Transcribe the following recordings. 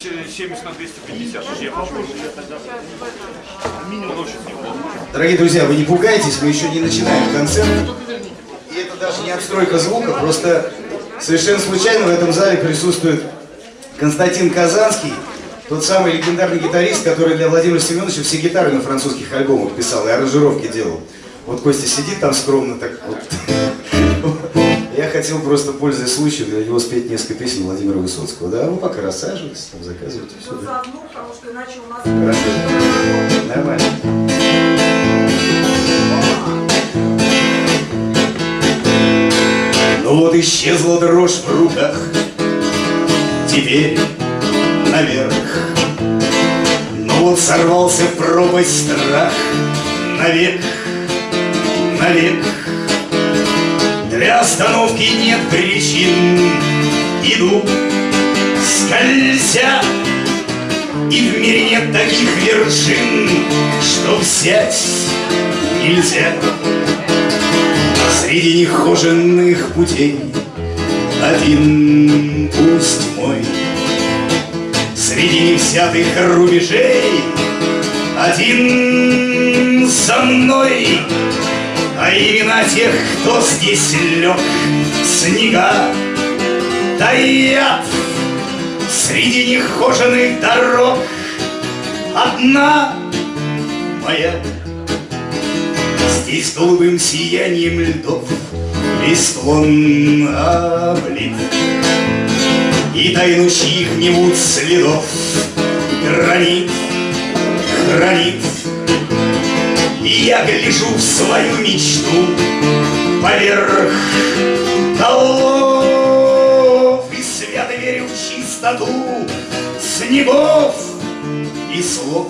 70 на 250. Я попробую. Минимум очень неплохо. Дорогие друзья, вы не пугайтесь, мы еще не начинаем концерт. И это даже не отстройка звука, просто совершенно случайно в этом зале присутствует Константин Казанский, тот самый легендарный гитарист, который для Владимира Семеновича все гитары на французских альбомах писал и аранжировки делал. Вот Костя сидит там скромно так вот. Хотел просто, пользуясь случаем, для него спеть несколько песен Владимира Высоцкого. Да, вы пока рассаживайтесь, там заказывайте все. Да. заодно, потому что иначе у нас... Хорошо. Нормально. Ну вот исчезла дрожь в руках, теперь наверх. Ну вот сорвался в пропасть страх, навек, навек. Для остановки нет причин, иду, скользя, и в мире нет таких вершин, что взять нельзя. Среди нехоженных путей один пусть мой. Среди невзятых рубежей один со мной. А имена тех, кто здесь лег, снега таят. Среди нехоженных дорог одна моя. Здесь голубым сиянием льдов Листвон облит. И тайну чьих-нибудь следов. Гранит, хранит Я гляжу в свою мечту Поверх голов И свято верю в чистоту Снегов и слов.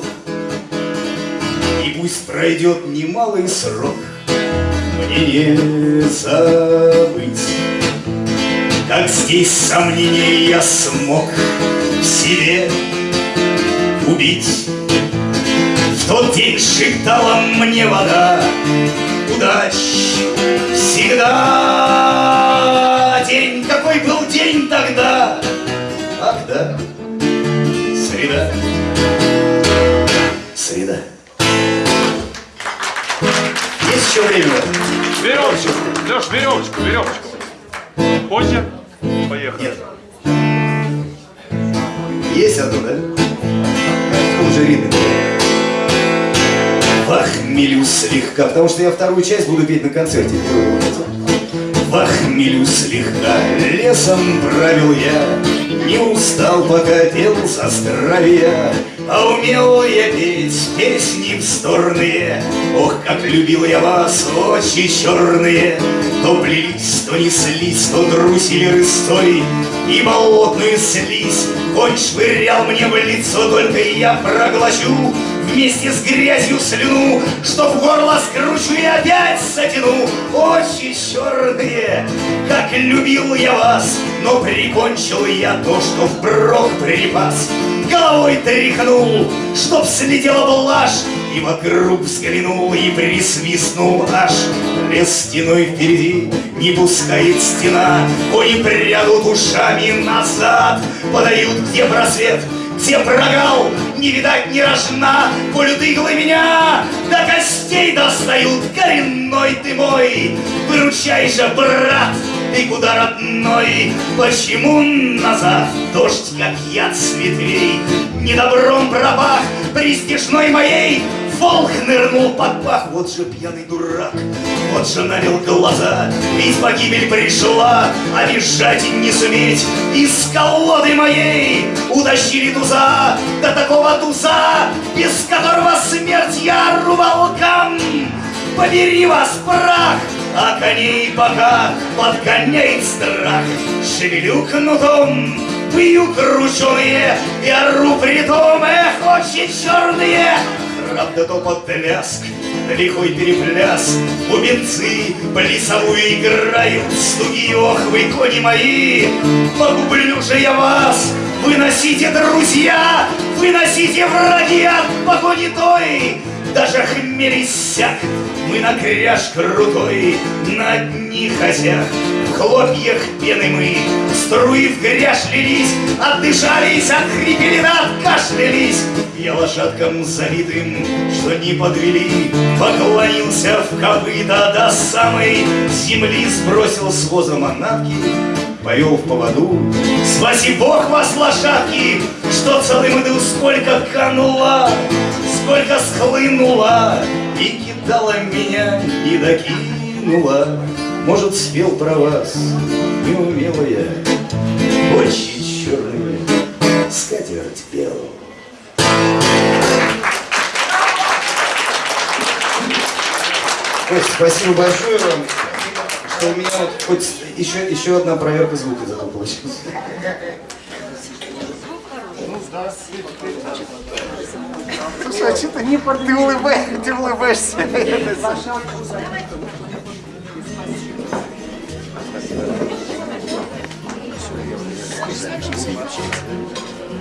И пусть пройдет немалый срок, Мне не забыть, Как здесь сомнения я смог В себе убить. День шептала мне вода, Удач всегда. День, какой был день тогда? Ах да, среда, среда. Есть еще время? Веревочку. Леш, веревочку, веревочку. Позже. Поехали. Нет. Есть одно, да? В же ритме. Вахмелю слегка, потому что я вторую часть буду петь на концерте. Вахмелю слегка, лесом правил я, Не устал, пока пел за здравия, А умел я петь песни вздорные. Ох, как любил я вас, очи черные, То плелись, то неслись, то трусили рыстой, И болотную слизь Конь швырял мне в лицо, только я проглочу Вместе с грязью слюну, что в горло скручу и опять затяну. Очи черные, как любил я вас, но прикончил я то, что впрок припас. Головой тряхнул, чтоб слетела блажь, и вокруг взглянул и присвистнул аж. Лес стеной впереди не пускает стена, Кони прядут ушами назад, подают где просвет, где прогал, не видать ни рожна, Колют иглы меня, до костей достают, Коренной ты мой, выручай же, брат, ты куда, родной? Почему назад? Дождь, как яд с ветвей, Недобром пропах престижной моей Волк нырнул под пах, вот же пьяный дурак, вот же навел глаза, ведь погибель пришла, а бежать не суметь из колоды моей утащили туза, до такого туза, без которого смерть я рубал кам. Побери вас прах, а коней пока подгоняет страх. Шевелю кнутом, пью крученые и ору притом, эх, очи черные. Правда, то под ляск, лихой перепляс, Бубенцы плясовую играют, Стуги охвы кони мои. Погублю же я вас, выносите, друзья, Выносите враги от погони той, даже хмель иссяк, мы на кряж крутой, на одних озях, в хлопьях пены мы, Струи в грязь лились, Отдышались, отхрипели, откашлялись. Я лошадкам забитым, что не подвели, Поклонился в копыта до самой земли, Сбросил с воза манатки, повел в поводу. Спаси Бог вас, лошадки, что целым иду, сколько канула, сколько схлынула, и кидала меня, и докинула. Может, спел про вас, не умела я, очи черные, скатерть пел. Кость, спасибо большое вам, что у меня вот хоть еще, еще одна проверка звука этого получилась. Слушай, а что ты не под... Ты улыбаешься, ты улыбаешься. Все, все, все, все, все, все, все, все, все, все, все,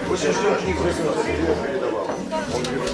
все, все, все, все, все, все,